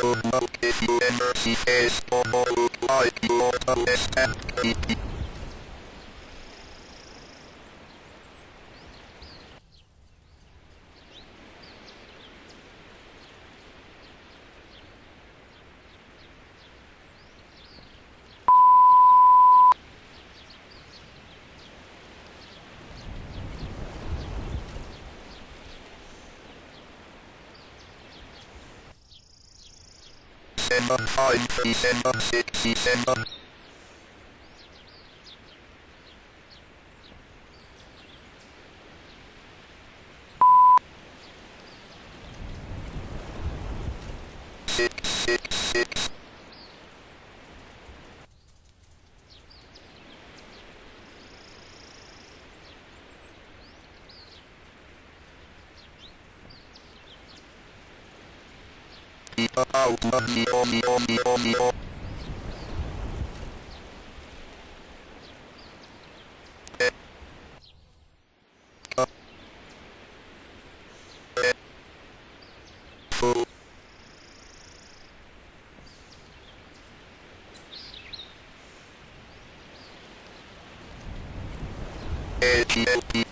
to notice you. ever see is to like you or to 67, 5, 37, 67. Out money, money, money, money, money. Eh.